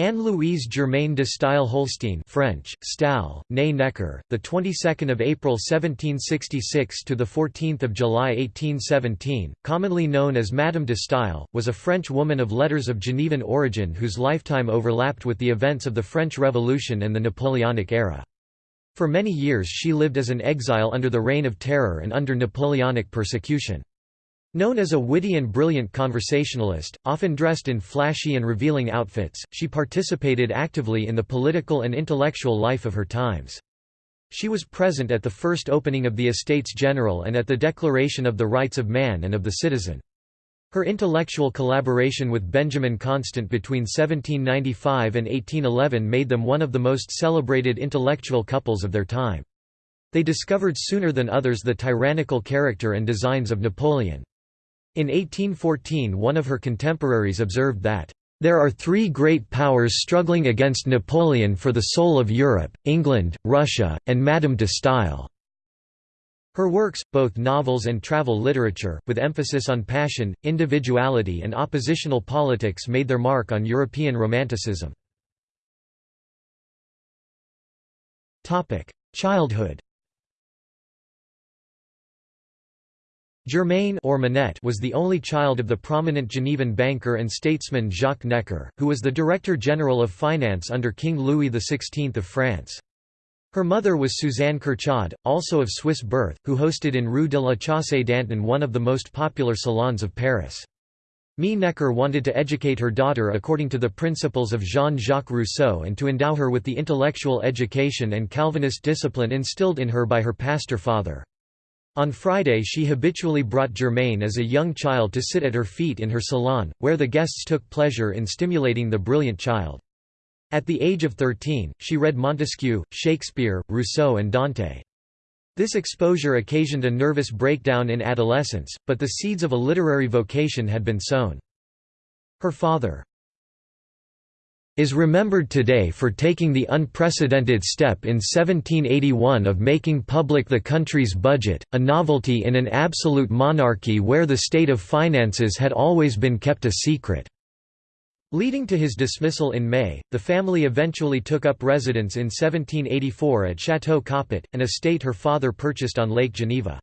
Anne-Louise Germaine de Staël Holstein French, Stahl, née Necker, the 22nd of April 1766 to the 14th of July 1817, commonly known as Madame de Staël, was a French woman of letters of Genevan origin whose lifetime overlapped with the events of the French Revolution and the Napoleonic era. For many years she lived as an exile under the Reign of Terror and under Napoleonic persecution. Known as a witty and brilliant conversationalist, often dressed in flashy and revealing outfits, she participated actively in the political and intellectual life of her times. She was present at the first opening of the Estates General and at the Declaration of the Rights of Man and of the Citizen. Her intellectual collaboration with Benjamin Constant between 1795 and 1811 made them one of the most celebrated intellectual couples of their time. They discovered sooner than others the tyrannical character and designs of Napoleon. In 1814 one of her contemporaries observed that, "...there are three great powers struggling against Napoleon for the soul of Europe, England, Russia, and Madame de Staël." Her works, both novels and travel literature, with emphasis on passion, individuality and oppositional politics made their mark on European Romanticism. Childhood Germaine or Manette was the only child of the prominent Genevan banker and statesman Jacques Necker, who was the Director General of Finance under King Louis XVI of France. Her mother was Suzanne Curchod, also of Swiss birth, who hosted in Rue de la Chaussée d'Antin one of the most popular salons of Paris. Mie Necker wanted to educate her daughter according to the principles of Jean-Jacques Rousseau and to endow her with the intellectual education and Calvinist discipline instilled in her by her pastor father. On Friday she habitually brought Germaine as a young child to sit at her feet in her salon, where the guests took pleasure in stimulating the brilliant child. At the age of 13, she read Montesquieu, Shakespeare, Rousseau and Dante. This exposure occasioned a nervous breakdown in adolescence, but the seeds of a literary vocation had been sown. Her father, is remembered today for taking the unprecedented step in 1781 of making public the country's budget, a novelty in an absolute monarchy where the state of finances had always been kept a secret. Leading to his dismissal in May, the family eventually took up residence in 1784 at Château Coppet, an estate her father purchased on Lake Geneva.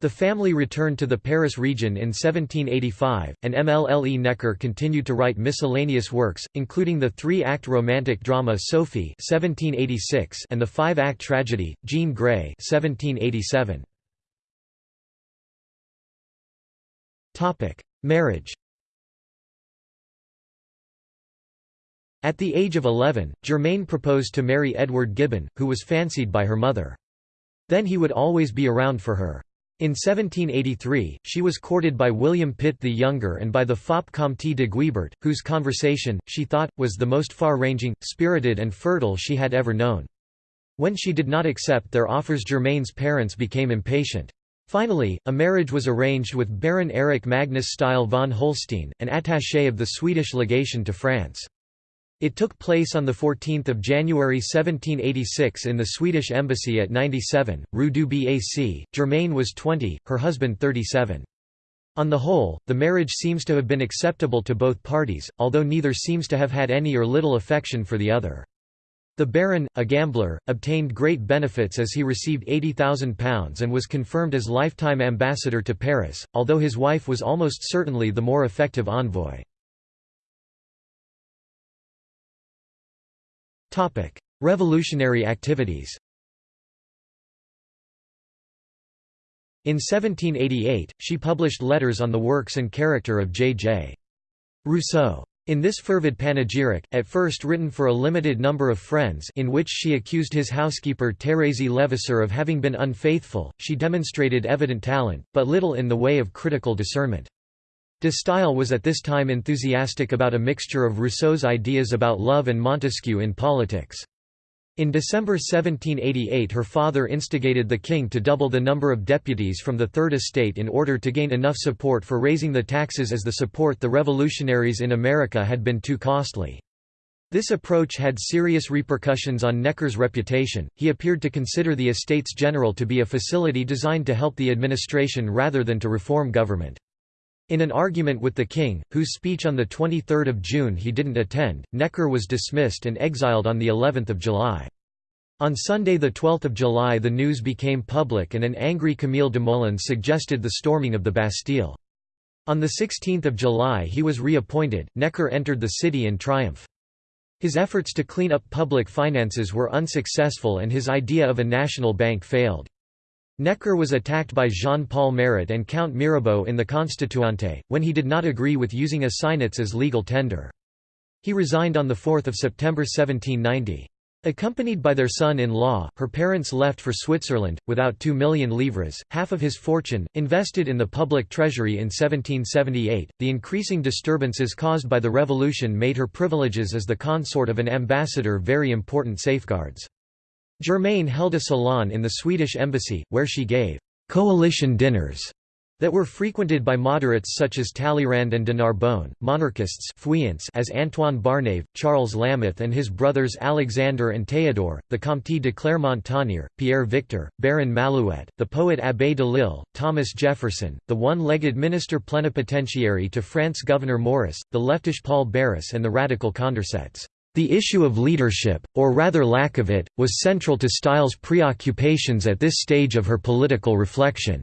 The family returned to the Paris region in 1785, and MLLE Necker continued to write miscellaneous works, including the three-act romantic drama Sophie (1786) and the five-act tragedy Jane Gray (1787). Topic: Marriage. At the age of 11, Germaine proposed to marry Edward Gibbon, who was fancied by her mother. Then he would always be around for her. In 1783, she was courted by William Pitt the Younger and by the fop Comte de Guibert, whose conversation, she thought, was the most far-ranging, spirited and fertile she had ever known. When she did not accept their offers Germaine's parents became impatient. Finally, a marriage was arranged with Baron Erich Magnus Staël von Holstein, an attaché of the Swedish legation to France. It took place on 14 January 1786 in the Swedish embassy at 97, Rue du Bac. Germaine was 20, her husband 37. On the whole, the marriage seems to have been acceptable to both parties, although neither seems to have had any or little affection for the other. The Baron, a gambler, obtained great benefits as he received £80,000 and was confirmed as lifetime ambassador to Paris, although his wife was almost certainly the more effective envoy. Revolutionary activities In 1788, she published letters on the works and character of J.J. Rousseau. In this fervid panegyric, at first written for a limited number of friends in which she accused his housekeeper Thérèse Levasseur of having been unfaithful, she demonstrated evident talent, but little in the way of critical discernment. De Staël was at this time enthusiastic about a mixture of Rousseau's ideas about love and Montesquieu in politics. In December 1788 her father instigated the king to double the number of deputies from the Third Estate in order to gain enough support for raising the taxes as the support the revolutionaries in America had been too costly. This approach had serious repercussions on Necker's reputation, he appeared to consider the Estates General to be a facility designed to help the administration rather than to reform government. In an argument with the king, whose speech on 23 June he didn't attend, Necker was dismissed and exiled on of July. On Sunday 12 July the news became public and an angry Camille de Desmoulins suggested the storming of the Bastille. On 16 July he was reappointed, Necker entered the city in triumph. His efforts to clean up public finances were unsuccessful and his idea of a national bank failed. Necker was attacked by Jean-Paul Marat and Count Mirabeau in the Constituante, when he did not agree with using assignats as legal tender. He resigned on 4 September 1790. Accompanied by their son-in-law, her parents left for Switzerland, without 2 million livres, half of his fortune, invested in the public treasury in 1778. The increasing disturbances caused by the revolution made her privileges as the consort of an ambassador very important safeguards. Germaine held a salon in the Swedish embassy, where she gave «coalition dinners» that were frequented by moderates such as Talleyrand and de Narbonne, monarchists as Antoine Barnave, Charles Lameth and his brothers Alexander and Théodore, the Comte de Clermont-Tonnerre, Pierre Victor, Baron Malouet, the poet Abbé de Lille, Thomas Jefferson, the one-legged minister plenipotentiary to France Gouverneur Morris, the leftish Paul Barras and the radical Condorcets. The issue of leadership, or rather lack of it, was central to Staël's preoccupations at this stage of her political reflection.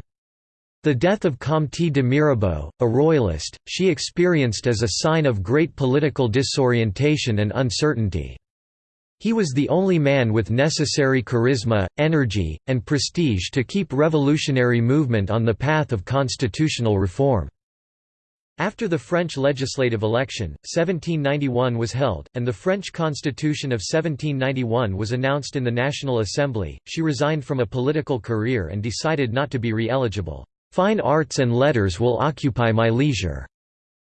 The death of Comte de Mirabeau, a royalist, she experienced as a sign of great political disorientation and uncertainty. He was the only man with necessary charisma, energy, and prestige to keep revolutionary movement on the path of constitutional reform. After the French legislative election, 1791 was held, and the French Constitution of 1791 was announced in the National Assembly. She resigned from a political career and decided not to be re-eligible. Fine arts and letters will occupy my leisure."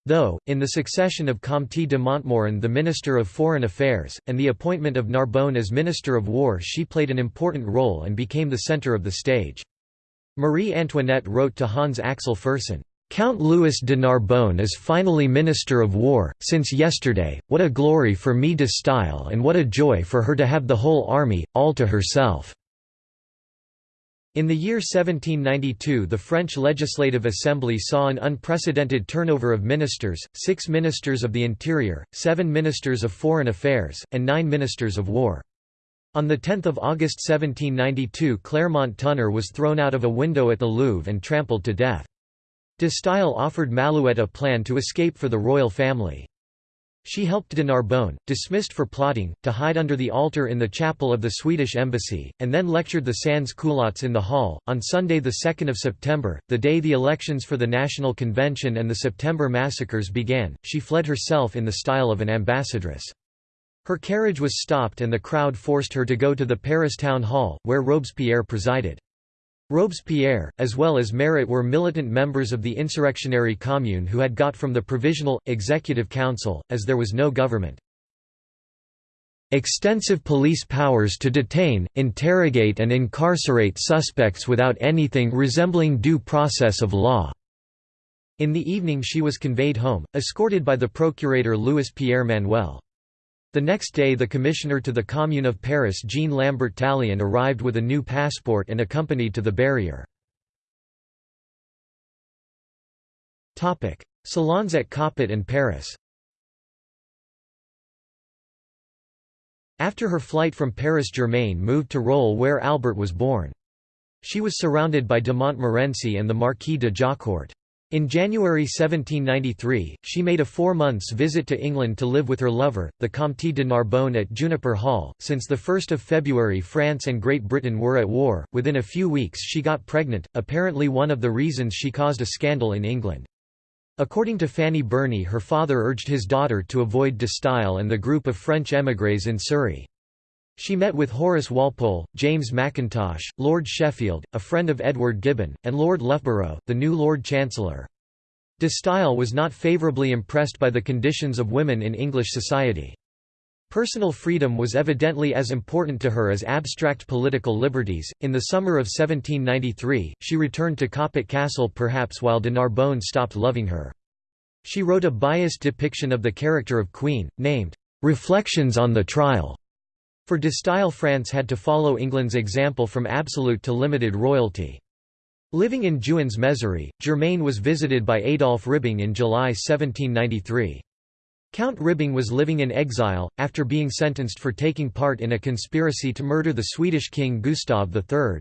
Though, in the succession of Comte de Montmorin the Minister of Foreign Affairs, and the appointment of Narbonne as Minister of War she played an important role and became the centre of the stage. Marie Antoinette wrote to Hans Axel Fersen, "'Count Louis de Narbonne is finally Minister of War, since yesterday, what a glory for me de Staël and what a joy for her to have the whole army, all to herself.' In the year 1792 the French Legislative Assembly saw an unprecedented turnover of ministers, six ministers of the interior, seven ministers of foreign affairs, and nine ministers of war. On 10 August 1792 Clermont-Tonnerre was thrown out of a window at the Louvre and trampled to death. De Staël offered Malouet a plan to escape for the royal family. She helped de Narbonne, dismissed for plotting, to hide under the altar in the chapel of the Swedish embassy, and then lectured the sans-culottes in the hall. On Sunday 2 September, the day the elections for the National Convention and the September massacres began, she fled herself in the style of an ambassadress. Her carriage was stopped and the crowd forced her to go to the Paris town hall, where Robespierre presided. Robespierre, as well as Marat were militant members of the insurrectionary commune who had got from the Provisional, Executive Council, as there was no government. Extensive police powers to detain, interrogate and incarcerate suspects without anything resembling due process of law." In the evening she was conveyed home, escorted by the procurator Louis Pierre Manuel. The next day the commissioner to the Commune of Paris Jean Lambert Tallien arrived with a new passport and accompanied to the barrier. Salons at Coppet and Paris After her flight from Paris Germaine moved to Rolle where Albert was born. She was surrounded by de Montmorency and the Marquis de Jaucourt. In January 1793, she made a four months visit to England to live with her lover, the Comte de Narbonne at Juniper Hall. Since 1 February France and Great Britain were at war, within a few weeks she got pregnant, apparently one of the reasons she caused a scandal in England. According to Fanny Burney her father urged his daughter to avoid de Staël and the group of French émigrés in Surrey. She met with Horace Walpole, James Mackintosh, Lord Sheffield, a friend of Edward Gibbon, and Lord Loughborough, the new Lord Chancellor. De Staël was not favourably impressed by the conditions of women in English society. Personal freedom was evidently as important to her as abstract political liberties. In the summer of 1793, she returned to Coppet Castle perhaps while de Narbonne stopped loving her. She wrote a biased depiction of the character of Queen, named, Reflections on the Trial, for de Staël France had to follow England's example from absolute to limited royalty. Living in Juins-Mézeray, Germain was visited by Adolphe Ribbing in July 1793. Count Ribbing was living in exile, after being sentenced for taking part in a conspiracy to murder the Swedish king Gustav III.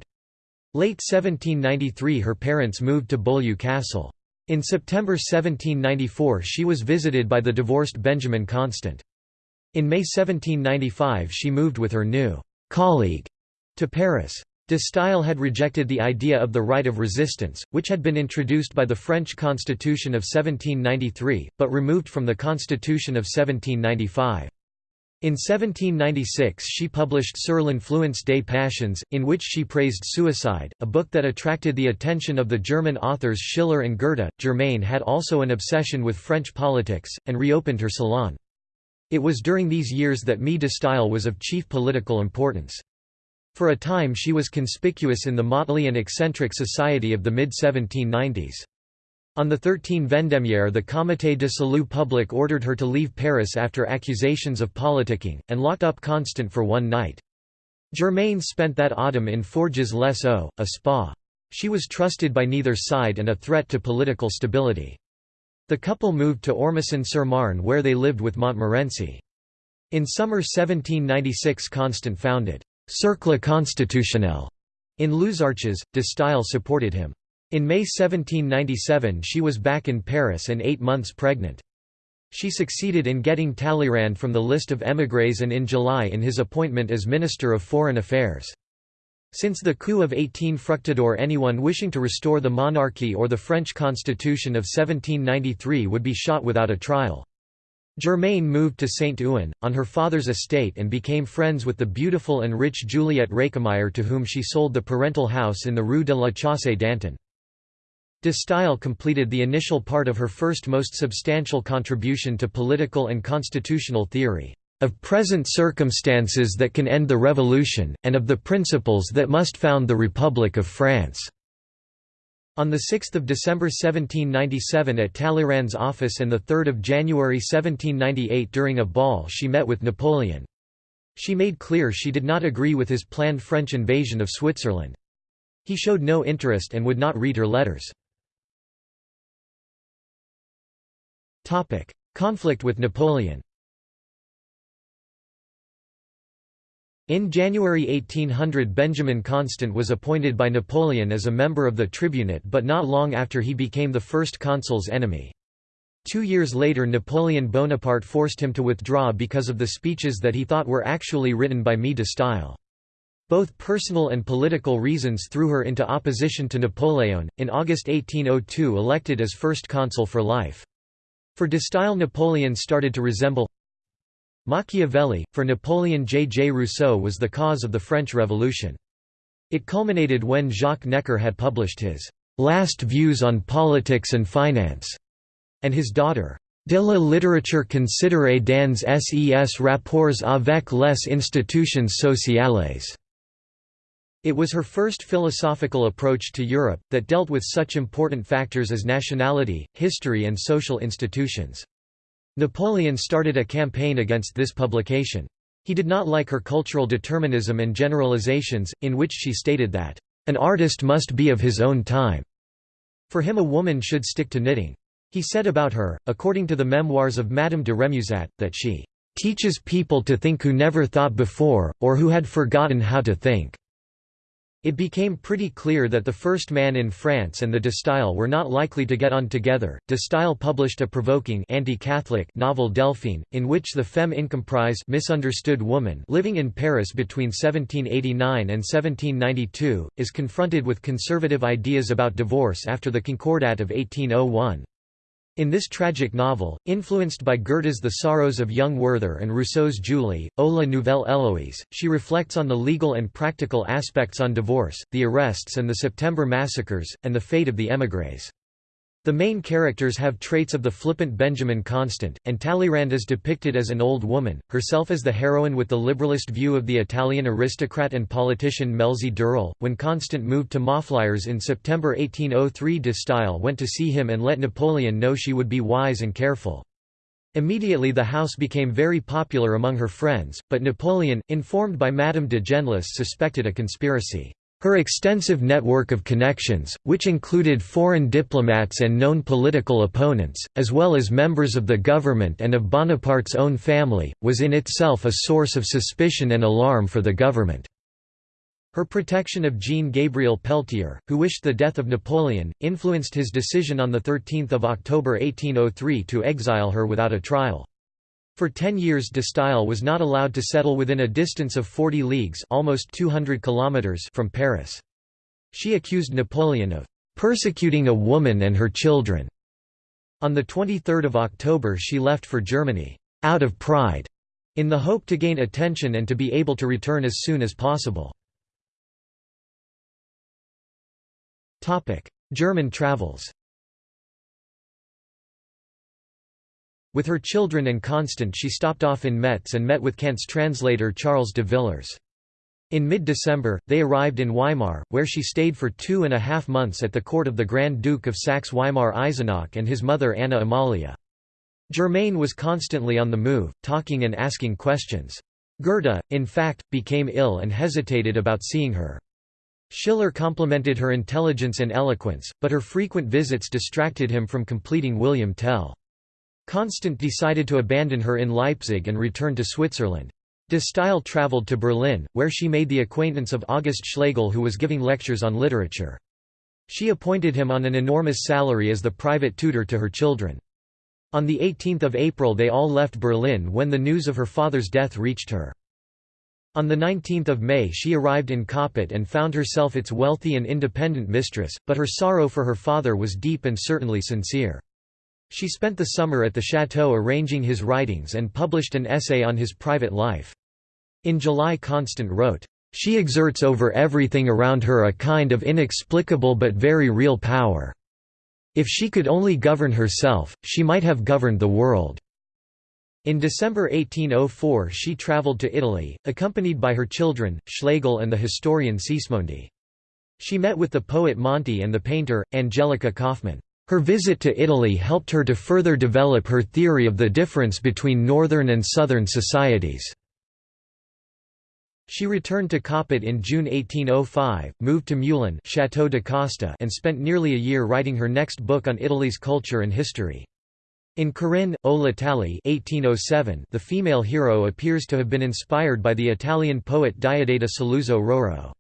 Late 1793 her parents moved to Beaulieu Castle. In September 1794 she was visited by the divorced Benjamin Constant. In May 1795 she moved with her new «colleague» to Paris. De Staël had rejected the idea of the right of resistance, which had been introduced by the French Constitution of 1793, but removed from the Constitution of 1795. In 1796 she published Sur l'influence des passions, in which she praised suicide, a book that attracted the attention of the German authors Schiller and Goethe. Germaine had also an obsession with French politics, and reopened her salon. It was during these years that Mie de Staël was of chief political importance. For a time she was conspicuous in the motley and eccentric society of the mid-1790s. On the 13 Vendémiaire the Comité de Salut Public ordered her to leave Paris after accusations of politicking, and locked up Constant for one night. Germaine spent that autumn in Forges les Eaux, a spa. She was trusted by neither side and a threat to political stability. The couple moved to Ormesson-sur-Marne where they lived with Montmorency. In summer 1796 Constant founded Cercle Constitutionnel in Luzarches, de Staël supported him. In May 1797 she was back in Paris and eight months pregnant. She succeeded in getting Talleyrand from the list of émigrés and in July in his appointment as Minister of Foreign Affairs. Since the coup of 18 Fructidor anyone wishing to restore the monarchy or the French constitution of 1793 would be shot without a trial. Germaine moved to Saint-Ouen, on her father's estate and became friends with the beautiful and rich Juliette Récamier to whom she sold the parental house in the Rue de la Chaussée d'Antin. De Staël completed the initial part of her first most substantial contribution to political and constitutional theory, "...of present circumstances that can end the revolution, and of the principles that must found the Republic of France." On 6 December 1797 at Talleyrand's office and 3 January 1798 during a ball she met with Napoleon. She made clear she did not agree with his planned French invasion of Switzerland. He showed no interest and would not read her letters. Conflict with Napoleon In January 1800 Benjamin Constant was appointed by Napoleon as a member of the tribunate but not long after he became the first consul's enemy. Two years later Napoleon Bonaparte forced him to withdraw because of the speeches that he thought were actually written by Mie de Staël. Both personal and political reasons threw her into opposition to Napoleon, in August 1802 elected as first consul for life. For de Staël Napoleon started to resemble Machiavelli, for Napoleon J. J. Rousseau was the cause of the French Revolution. It culminated when Jacques Necker had published his «Last Views on Politics and Finance» and his daughter «De la littérature considérée dans ses rapports avec les institutions sociales». It was her first philosophical approach to Europe, that dealt with such important factors as nationality, history and social institutions. Napoleon started a campaign against this publication. He did not like her cultural determinism and generalizations, in which she stated that, "...an artist must be of his own time." For him a woman should stick to knitting. He said about her, according to the memoirs of Madame de Remusat, that she "...teaches people to think who never thought before, or who had forgotten how to think." It became pretty clear that the first man in France and the De Staël were not likely to get on together. De Staël published a provoking anti-Catholic novel Delphine, in which the femme incomprise misunderstood woman living in Paris between 1789 and 1792, is confronted with conservative ideas about divorce after the Concordat of 1801. In this tragic novel, influenced by Goethe's The Sorrows of Young Werther and Rousseau's Julie, O la Nouvelle Héloïse, she reflects on the legal and practical aspects on divorce, the arrests and the September massacres, and the fate of the émigrés. The main characters have traits of the flippant Benjamin Constant, and Talleyrand is depicted as an old woman, herself as the heroine with the liberalist view of the Italian aristocrat and politician Melzi d'Eril. When Constant moved to Mafliers in September 1803 de Staël went to see him and let Napoleon know she would be wise and careful. Immediately the house became very popular among her friends, but Napoleon, informed by Madame de Genlis suspected a conspiracy. Her extensive network of connections, which included foreign diplomats and known political opponents, as well as members of the government and of Bonaparte's own family, was in itself a source of suspicion and alarm for the government. Her protection of Jean-Gabriel Peltier, who wished the death of Napoleon, influenced his decision on 13 October 1803 to exile her without a trial. For ten years de Staël was not allowed to settle within a distance of 40 leagues almost 200 kilometers from Paris. She accused Napoleon of "...persecuting a woman and her children." On 23 October she left for Germany, "...out of pride", in the hope to gain attention and to be able to return as soon as possible. German travels With her children and Constant she stopped off in Metz and met with Kant's translator Charles de Villers. In mid-December, they arrived in Weimar, where she stayed for two and a half months at the court of the Grand Duke of Saxe-Weimar-Eisenach and his mother Anna Amalia. Germain was constantly on the move, talking and asking questions. Goethe, in fact, became ill and hesitated about seeing her. Schiller complimented her intelligence and eloquence, but her frequent visits distracted him from completing William Tell. Constant decided to abandon her in Leipzig and return to Switzerland. De Staël travelled to Berlin, where she made the acquaintance of August Schlegel who was giving lectures on literature. She appointed him on an enormous salary as the private tutor to her children. On 18 April they all left Berlin when the news of her father's death reached her. On 19 May she arrived in Coppet and found herself its wealthy and independent mistress, but her sorrow for her father was deep and certainly sincere. She spent the summer at the chateau arranging his writings and published an essay on his private life. In July Constant wrote, "...she exerts over everything around her a kind of inexplicable but very real power. If she could only govern herself, she might have governed the world." In December 1804 she travelled to Italy, accompanied by her children, Schlegel and the historian Sismondi. She met with the poet Monti and the painter, Angelica Kauffmann. Her visit to Italy helped her to further develop her theory of the difference between northern and southern societies. She returned to Coppet in June 1805, moved to Meulan Chateau de and spent nearly a year writing her next book on Italy's culture and history. In Corinne, o l'Italie 1807, the female hero appears to have been inspired by the Italian poet Diodata Saluzzo Roero.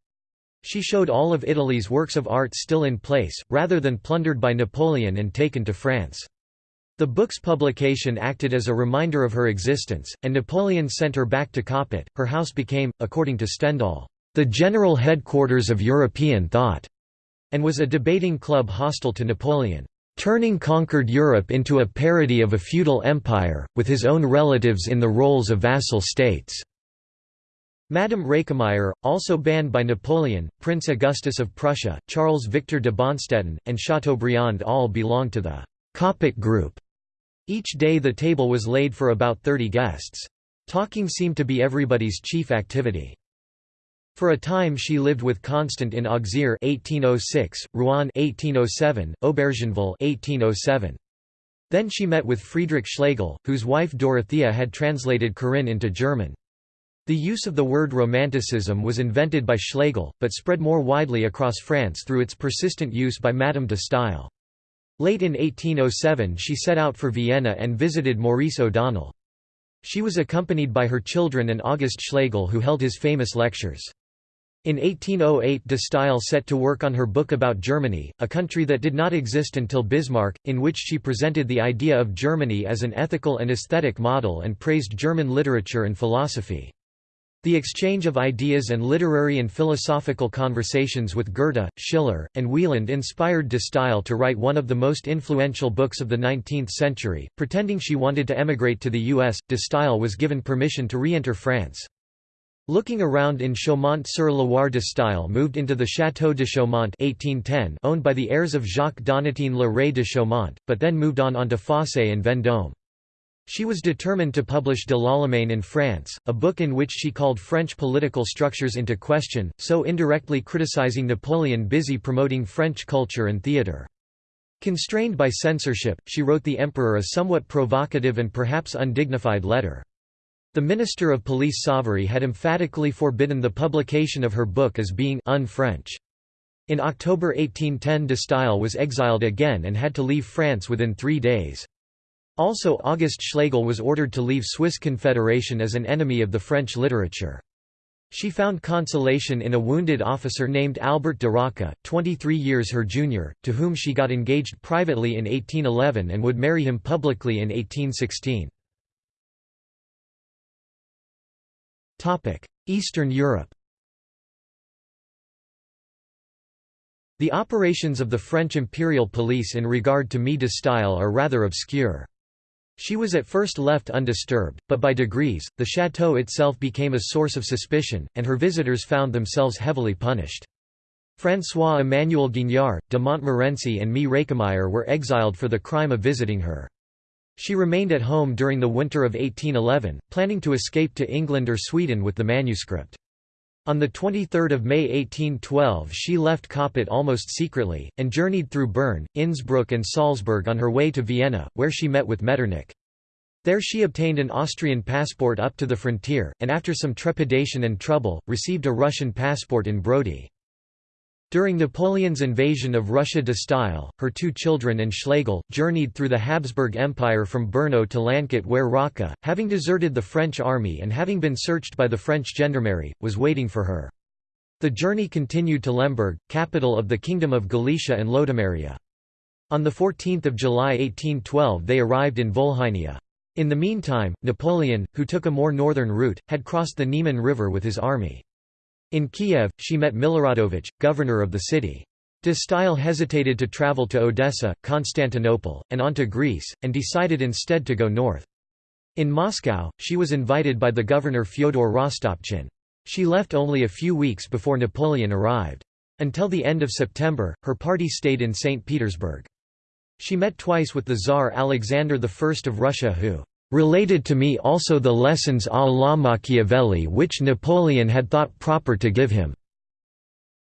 She showed all of Italy's works of art still in place, rather than plundered by Napoleon and taken to France. The book's publication acted as a reminder of her existence, and Napoleon sent her back to Coppet. Her house became, according to Stendhal, the general headquarters of European thought, and was a debating club hostile to Napoleon, turning conquered Europe into a parody of a feudal empire, with his own relatives in the roles of vassal states. Madame Récamier, also banned by Napoleon, Prince Augustus of Prussia, Charles Victor de Bonstetten, and Chateaubriand all belonged to the Coppet group. Each day the table was laid for about 30 guests. Talking seemed to be everybody's chief activity. For a time she lived with Constant in Auxerre 1806, Rouen 1807, Aubergenville 1807. Then she met with Friedrich Schlegel, whose wife Dorothea had translated Corinne into German. The use of the word Romanticism was invented by Schlegel, but spread more widely across France through its persistent use by Madame de Staël. Late in 1807 she set out for Vienna and visited Maurice O'Donnell. She was accompanied by her children and August Schlegel who held his famous lectures. In 1808 de Staël set to work on her book about Germany, a country that did not exist until Bismarck, in which she presented the idea of Germany as an ethical and aesthetic model and praised German literature and philosophy. The exchange of ideas and literary and philosophical conversations with Goethe, Schiller, and Wieland inspired de Staël to write one of the most influential books of the 19th century. Pretending she wanted to emigrate to the U.S., de Staël was given permission to re-enter France. Looking around in Chaumont-sur-Loire de Staël moved into the Château de Chaumont 1810 owned by the heirs of Jacques Donatien Le Ray de Chaumont, but then moved on onto Fossé and Vendôme. She was determined to publish De l'Allemagne in France, a book in which she called French political structures into question, so indirectly criticizing Napoleon busy promoting French culture and theatre. Constrained by censorship, she wrote the emperor a somewhat provocative and perhaps undignified letter. The Minister of Police Savary had emphatically forbidden the publication of her book as being un-French. In October 1810 de Staël was exiled again and had to leave France within three days. Also August Schlegel was ordered to leave Swiss Confederation as an enemy of the French literature. She found consolation in a wounded officer named Albert de Rocca, 23 years her junior, to whom she got engaged privately in 1811 and would marry him publicly in 1816. Eastern Europe The operations of the French imperial police in regard to Mie de Staël are rather obscure. She was at first left undisturbed, but by degrees, the chateau itself became a source of suspicion, and her visitors found themselves heavily punished. François-Emmanuel Guignard, de Montmorency and Mie Récamier were exiled for the crime of visiting her. She remained at home during the winter of 1811, planning to escape to England or Sweden with the manuscript. On 23 May 1812 she left Coppet almost secretly, and journeyed through Bern, Innsbruck and Salzburg on her way to Vienna, where she met with Metternich. There she obtained an Austrian passport up to the frontier, and after some trepidation and trouble, received a Russian passport in Brody. During Napoleon's invasion of Russia de Staël, her two children and Schlegel, journeyed through the Habsburg Empire from Brno to Landquart where Rocca, having deserted the French army and having been searched by the French gendarmerie, was waiting for her. The journey continued to Lemberg, capital of the Kingdom of Galicia and Lodomeria. On 14 July 1812 they arrived in Volhynia. In the meantime, Napoleon, who took a more northern route, had crossed the Niemen River with his army. In Kiev, she met Miloradovich, governor of the city. De Staël hesitated to travel to Odessa, Constantinople, and on to Greece, and decided instead to go north. In Moscow, she was invited by the governor Fyodor Rostopchin. She left only a few weeks before Napoleon arrived. Until the end of September, her party stayed in St. Petersburg. She met twice with the Tsar Alexander I of Russia who related to me also the lessons à la Machiavelli which Napoleon had thought proper to give him.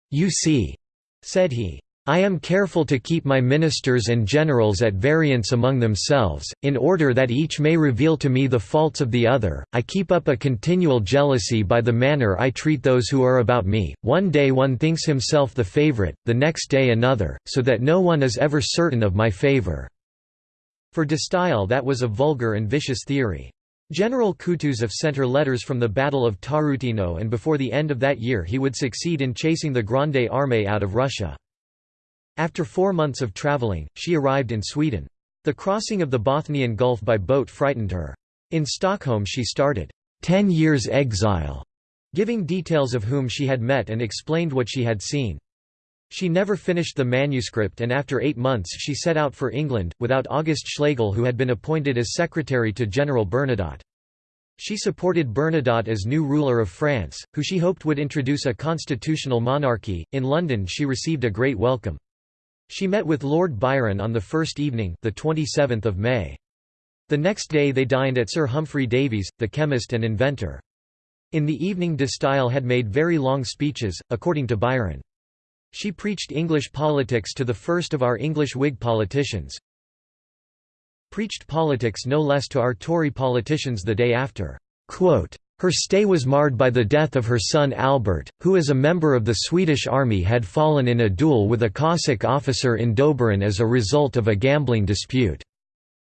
You see, said he, I am careful to keep my ministers and generals at variance among themselves, in order that each may reveal to me the faults of the other. I keep up a continual jealousy by the manner I treat those who are about me. One day one thinks himself the favorite, the next day another, so that no one is ever certain of my favor. For de Staël that was a vulgar and vicious theory. General Kutuzov sent her letters from the Battle of Tarutino and before the end of that year he would succeed in chasing the Grande Armée out of Russia. After four months of travelling, she arrived in Sweden. The crossing of the Bothnian Gulf by boat frightened her. In Stockholm she started, ten years' exile", giving details of whom she had met and explained what she had seen. She never finished the manuscript and after eight months she set out for England, without August Schlegel who had been appointed as secretary to General Bernadotte. She supported Bernadotte as new ruler of France, who she hoped would introduce a constitutional monarchy. In London she received a great welcome. She met with Lord Byron on the first evening the 27th of May. The next day they dined at Sir Humphry Davy's, the chemist and inventor. In the evening de Staël had made very long speeches, according to Byron. She preached English politics to the first of our English Whig politicians. Preached politics no less to our Tory politicians the day after. Her stay was marred by the death of her son Albert, who as a member of the Swedish army had fallen in a duel with a Cossack officer in Dobrin as a result of a gambling dispute.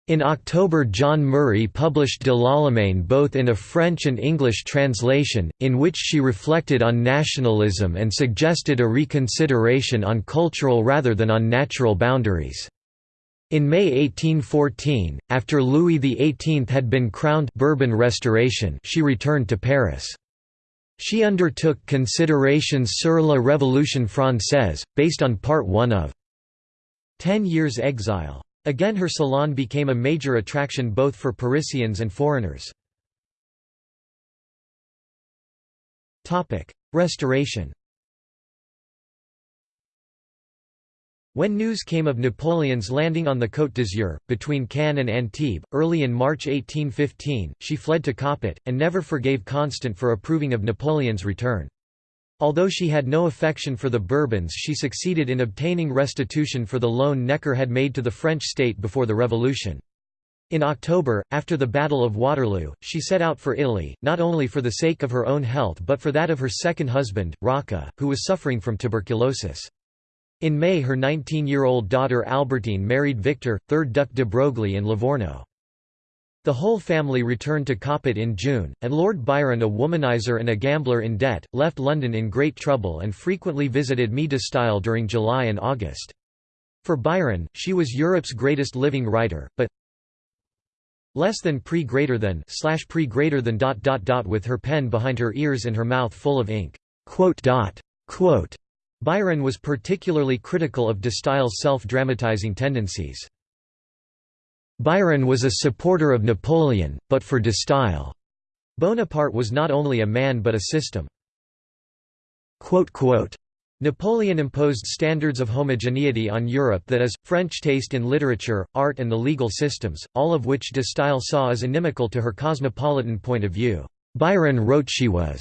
In October John Murray published De l'Allemagne both in a French and English translation, in which she reflected on nationalism and suggested a reconsideration on cultural rather than on natural boundaries. In May 1814, after Louis XVIII had been crowned Bourbon Restoration she returned to Paris. She undertook Considerations sur la Révolution française, based on Part 1 of Ten Years' Exile. Again her salon became a major attraction both for Parisians and foreigners. Restoration When news came of Napoleon's landing on the Côte d'Azur, between Cannes and Antibes, early in March 1815, she fled to Coppet, and never forgave Constant for approving of Napoleon's return. Although she had no affection for the Bourbons she succeeded in obtaining restitution for the loan Necker had made to the French state before the Revolution. In October, after the Battle of Waterloo, she set out for Italy, not only for the sake of her own health but for that of her second husband, Rocca, who was suffering from tuberculosis. In May her 19-year-old daughter Albertine married Victor, 3rd Duc de Broglie in Livorno. The whole family returned to Coppet in June, and Lord Byron a womanizer and a gambler in debt, left London in great trouble and frequently visited Me de Staël during July and August. For Byron, she was Europe's greatest living writer, but less than pre greater than slash pre greater than dot dot dot with her pen behind her ears and her mouth full of ink. Quote dot. Quote. Byron was particularly critical of de Staël's self-dramatizing tendencies. Byron was a supporter of Napoleon, but for de Staël. Bonaparte was not only a man but a system. Napoleon imposed standards of homogeneity on Europe that is, French taste in literature, art and the legal systems, all of which de Staël saw as inimical to her cosmopolitan point of view. Byron wrote she was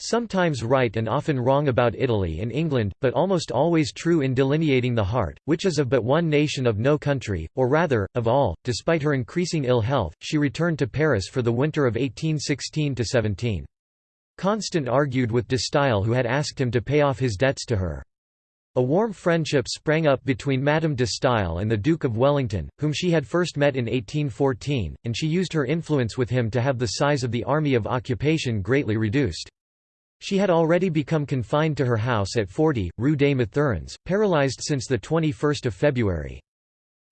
Sometimes right and often wrong about Italy and England, but almost always true in delineating the heart, which is of but one nation of no country, or rather, of all. Despite her increasing ill health, she returned to Paris for the winter of 1816–17. Constant argued with de Staël who had asked him to pay off his debts to her. A warm friendship sprang up between Madame de Staël and the Duke of Wellington, whom she had first met in 1814, and she used her influence with him to have the size of the army of occupation greatly reduced. She had already become confined to her house at 40, Rue des Mathurins, paralyzed since 21 February.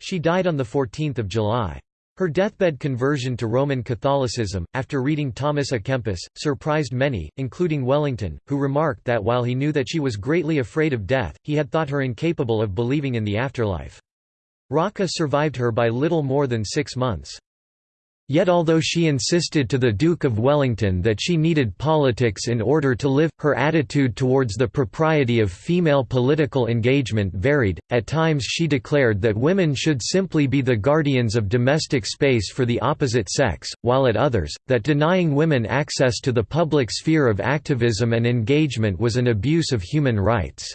She died on 14 July. Her deathbed conversion to Roman Catholicism, after reading Thomas à Kempis, surprised many, including Wellington, who remarked that while he knew that she was greatly afraid of death, he had thought her incapable of believing in the afterlife. Rocca survived her by little more than six months. Yet although she insisted to the Duke of Wellington that she needed politics in order to live, her attitude towards the propriety of female political engagement varied. At times she declared that women should simply be the guardians of domestic space for the opposite sex, while at others, that denying women access to the public sphere of activism and engagement was an abuse of human rights.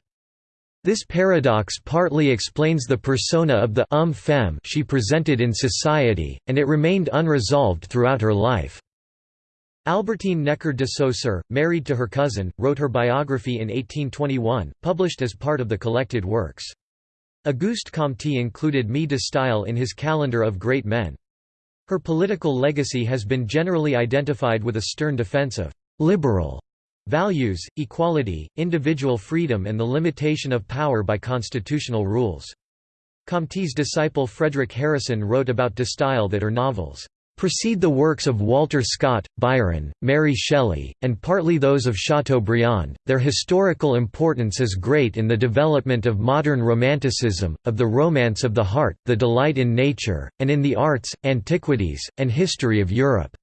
This paradox partly explains the persona of the um femme she presented in society, and it remained unresolved throughout her life. Albertine Necker de Saussure, married to her cousin, wrote her biography in 1821, published as part of the collected works. Auguste Comte included Me de Staël in his calendar of great men. Her political legacy has been generally identified with a stern defense of «liberal» Values, equality, individual freedom and the limitation of power by constitutional rules. Comte's disciple Frederic Harrison wrote about de Staël that her novels precede the works of Walter Scott, Byron, Mary Shelley, and partly those of Chateaubriand. Their historical importance is great in the development of modern Romanticism, of the romance of the heart, the delight in nature, and in the arts, antiquities, and history of Europe.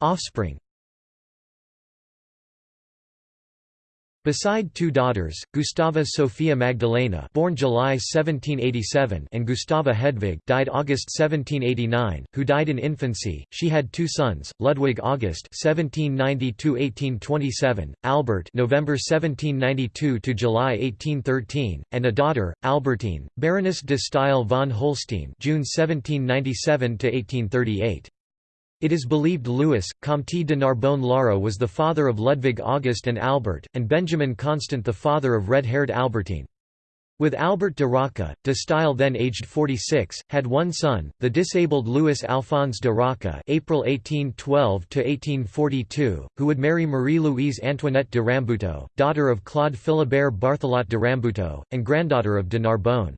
Offspring Beside two daughters, Gustava Sophia Magdalena born July 1787 and Gustava Hedvig died August 1789, who died in infancy, she had two sons, Ludwig August 1790–1827, Albert November 1792 to July 1813, and a daughter, Albertine, Baroness de Staël von Holstein June 1797–1838. It is believed Louis, Comte de Narbonne-Lara was the father of Ludwig August and Albert, and Benjamin Constant the father of red-haired Albertine. With Albert de Rocca, de Staël then aged 46, had one son, the disabled Louis Alphonse de Rocca April 1812–1842, who would marry Marie-Louise Antoinette de Rambuteau, daughter of Claude Philibert Barthelot de Rambuteau, and granddaughter of de Narbonne.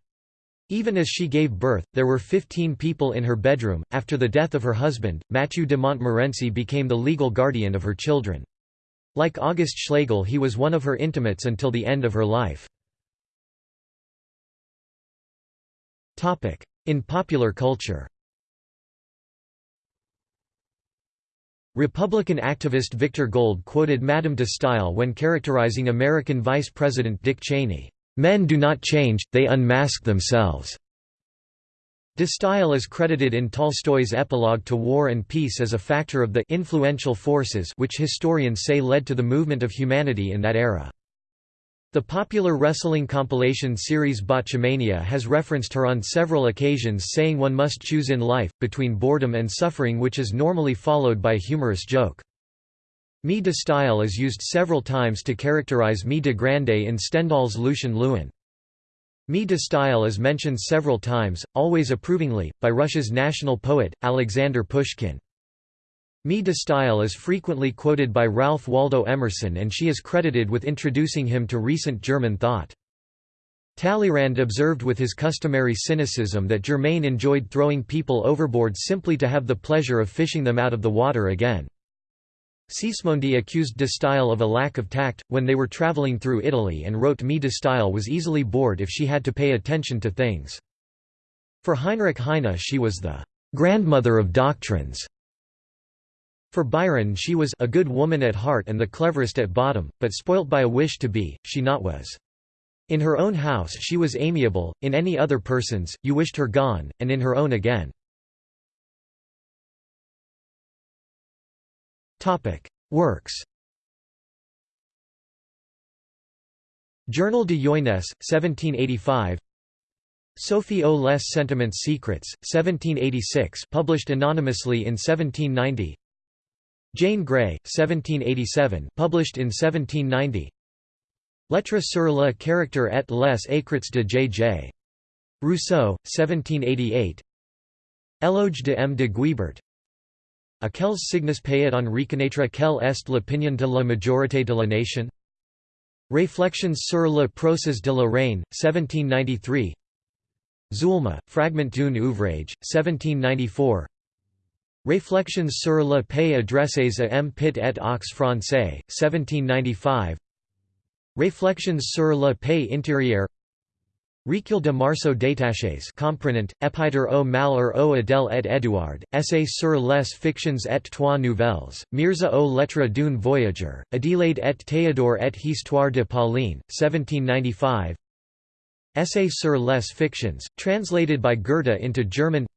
Even as she gave birth, there were 15 people in her bedroom. After the death of her husband, Mathieu de Montmorency became the legal guardian of her children. Like August Schlegel, he was one of her intimates until the end of her life. Topic: In popular culture Republican activist Victor Gold quoted Madame de Staël when characterizing American Vice President Dick Cheney. Men do not change, they unmask themselves. De Staël is credited in Tolstoy's epilogue to War and Peace as a factor of the influential forces which historians say led to the movement of humanity in that era. The popular wrestling compilation series Botchamania has referenced her on several occasions saying one must choose in life, between boredom and suffering which is normally followed by a humorous joke. Me de Staël is used several times to characterize me de grande in Stendhal's Lucien Leuwen. Me de Staël is mentioned several times, always approvingly, by Russia's national poet, Alexander Pushkin. Me de Staël is frequently quoted by Ralph Waldo Emerson and she is credited with introducing him to recent German thought. Talleyrand observed with his customary cynicism that Germain enjoyed throwing people overboard simply to have the pleasure of fishing them out of the water again. Sismondi accused de Staël of a lack of tact, when they were traveling through Italy and wrote Me de Staël was easily bored if she had to pay attention to things. For Heinrich Heine she was the grandmother of doctrines. For Byron she was a good woman at heart and the cleverest at bottom, but spoilt by a wish to be, she not was. In her own house she was amiable, in any other person's, you wished her gone, and in her own again. Works Journal de Jeunesse, 1785 Sophie aux les sentiments secrets, 1786 published anonymously in 1790 Jane Gray, 1787 published in 1790 Lettres sur le caractère et les écrits de J.J. Rousseau, 1788 Éloge de M. de Guibert A quels signes peut on reconnaître quelle est l'opinion de la majorité de la nation? Réflexions sur le procès de la Reine, 1793 Zulma, fragment d'un ouvrage, 1794 Réflexions sur le pays adressées à M. Pitt et aux Français, 1795 Réflexions sur le pays intérieur Recueil de morceaux détachés comprenant, Épître au malheur au Adèle et Édouard, Essai sur les fictions et trois nouvelles, Mirza aux lettres d'un voyageur, Adélaïde et Théodore et Histoire de Pauline, 1795 Essay sur les fictions, translated by Goethe into German.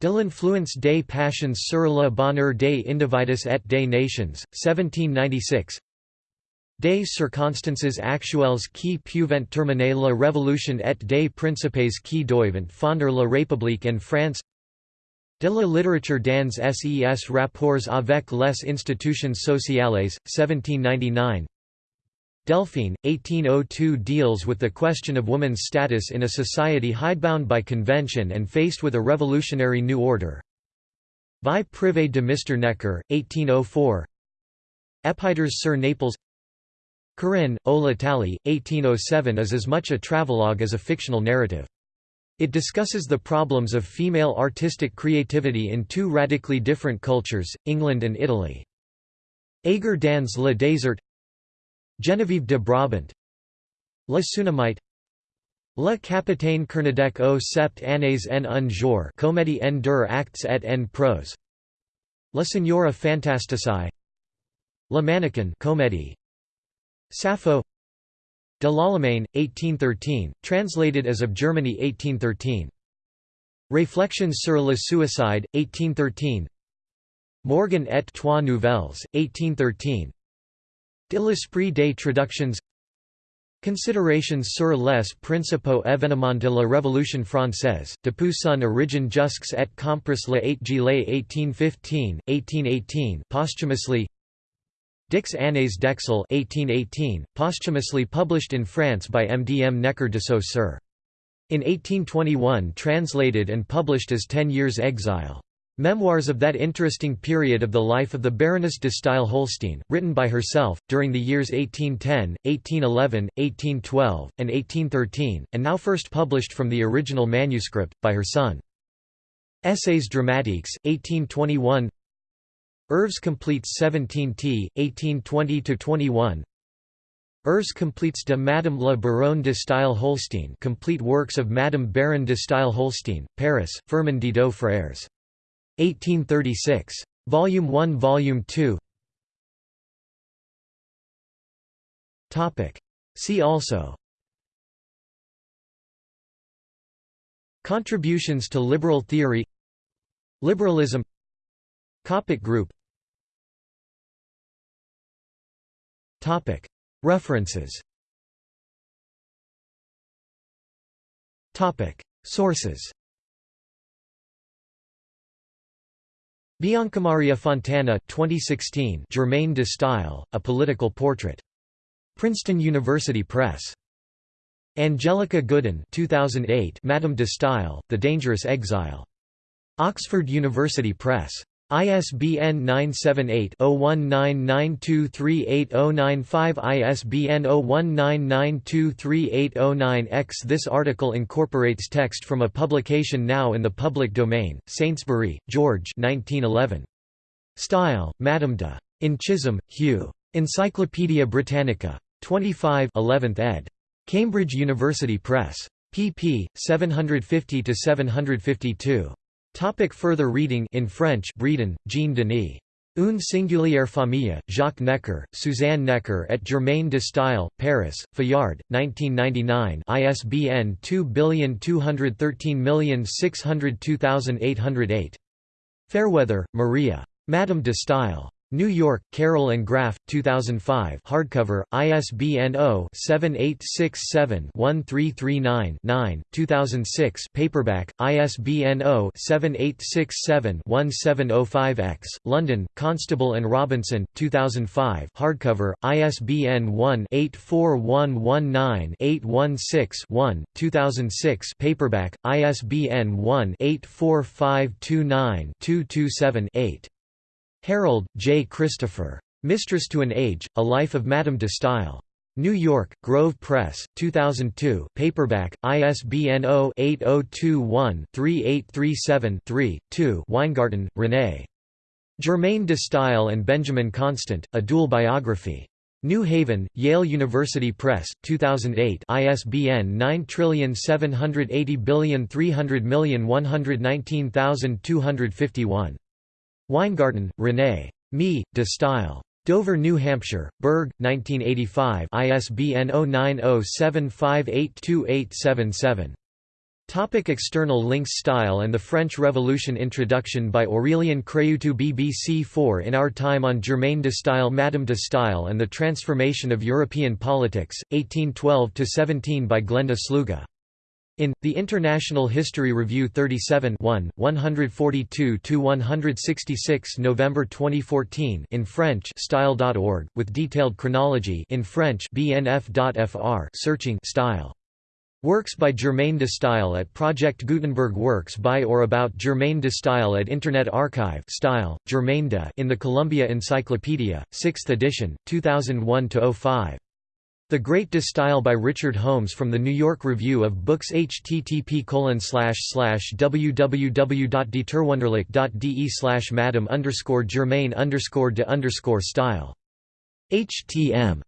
De l'influence des passions sur le bonheur des individus et des nations, 1796 Des circonstances actuelles qui peuvent terminer la révolution et des principes qui doivent fonder la République en France De la littérature dans ses rapports avec les institutions sociales, 1799 Delphine, 1802 deals with the question of woman's status in a society hidebound by convention and faced with a revolutionary new order. Vie privée de Mr. Necker, 1804 Épîtres sur Naples Corinne, O l'Italie, 1807 is as much a travelogue as a fictional narrative. It discusses the problems of female artistic creativity in two radically different cultures, England and Italy. Agar dans le désert Geneviève de Brabant Le Sunamite Le Capitaine Kermadec au sept années en un jour Comédie en deux actes et en prose La Signora Fantastici La Mannequin comédie Sappho De l'Allemagne, 1813, translated as of Germany 1813 Réflexions sur le suicide, 1813 Morgan et trois nouvelles, 1813 De l'esprit des traductions. Considerations sur les principaux événements de la Révolution française, depuis son origine jusqu'à et compris le 8 juillet 1815, 1818 posthumously Dix années d'exil 1818, posthumously published in France by M. D. M. Necker de Saussure. In 1821 translated and published as Ten Years' Exile. Memoirs of that interesting period of the life of the Baroness de Staël-Holstein, written by herself, during the years 1810, 1811, 1812, and 1813, and now first published from the original manuscript, by her son. Essays dramatiques, 1821 Œuvres completes 17 t. 1820–21 Œuvres completes de Madame la Baronne de Staël-Holstein Complete works of Madame Baron de Staël-Holstein, Paris, Firmin Didot Frères 1836. Volume 1 Volume 2 See also. Contributions to liberal theory. Liberalism. Coptic group Topic. References Topic. Sources Biancamaria Fontana 2016 Germaine de Staël, A Political Portrait. Princeton University Press. Angelica Goodden 2008 Madame de Staël, The Dangerous Exile. Oxford University Press. ISBN 978-0199238095 ISBN 0199238009X This article incorporates text from a publication now in the public domain, Saintsbury, George 1911. Staël, Madame de. In Chisholm, Hugh. Encyclopædia Britannica. 25 11th ed. Cambridge University Press. pp. 750–752. Topic further reading in French Bredin, Jean Denis. Une singulière famille, Jacques Necker, Suzanne Necker et Germaine de Stael, Paris, Fayard, 1999 ISBN 2213602808. Fairweather, Maria. Madame de Stael. New York, Carroll and Graf, 2005 hardcover, ISBN 0-7867-1339-9, 2006 paperback, ISBN 0-7867-1705-X, London, Constable and Robinson, 2005 hardcover, ISBN 1-84119-816-1, 2006 paperback, ISBN 1-84529-227-8. Herold, J. Christopher. Mistress to an Age, A Life of Madame de Stael. New York, Grove Press, 2002 paperback, ISBN 0-8021-3837-3, 2 Winegarten, René. Germaine de Stael and Benjamin Constant, A Dual Biography. New Haven, Yale University Press, 2008 ISBN 9780300119251. Winegarten, René. Me, de Staël. Dover, New Hampshire, Berg, 1985 ISBN 0907582877. Topic external links Staël and the French Revolution Introduction by Aurélien Craiutu BBC 4 In Our Time on Germaine de Stael Madame de Stael and the Transformation of European Politics, 1812–17 by Glenda Sluga in, The International History Review 37 1, 142–166 November 2014 in French style.org, with detailed chronology in French bnf.fr searching style. Works by Germaine de Stael at Project Gutenberg Works by or about Germaine de Stael at Internet Archive Staël, Germaine de in the Columbia Encyclopedia, 6th edition, 2001–05. The Great de Staël by Richard Holmes from the New York Review of Books http www.dieterwunderlich.de slash madam underscore germain underscore de underscore style. htm